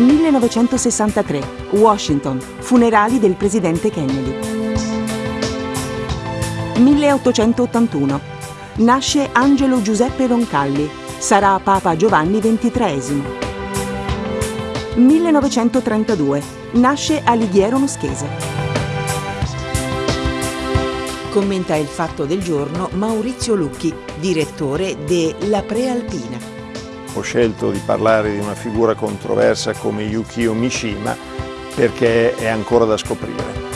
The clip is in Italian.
1963, Washington, funerali del presidente Kennedy. 1881, nasce Angelo Giuseppe Roncalli, sarà Papa Giovanni XXIII. 1932, nasce Alighiero Moschese. Commenta il fatto del giorno Maurizio Lucchi, direttore de La Prealpina. Ho scelto di parlare di una figura controversa come Yukio Mishima perché è ancora da scoprire.